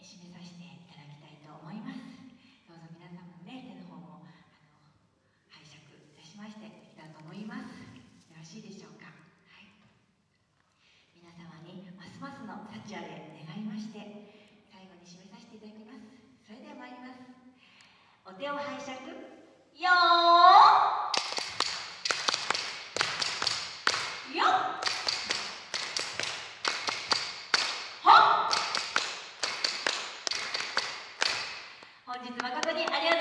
締めさせていただきたいと思います。どうぞ皆様ね手の方もあの拝借いたしましていきたと思います。よろしいでしょうか、はい、皆様にますますの幸あれ願いまして最後に締めさせていただきます。それでは参ります。お手を拝借。よー本日誠にありがとうございました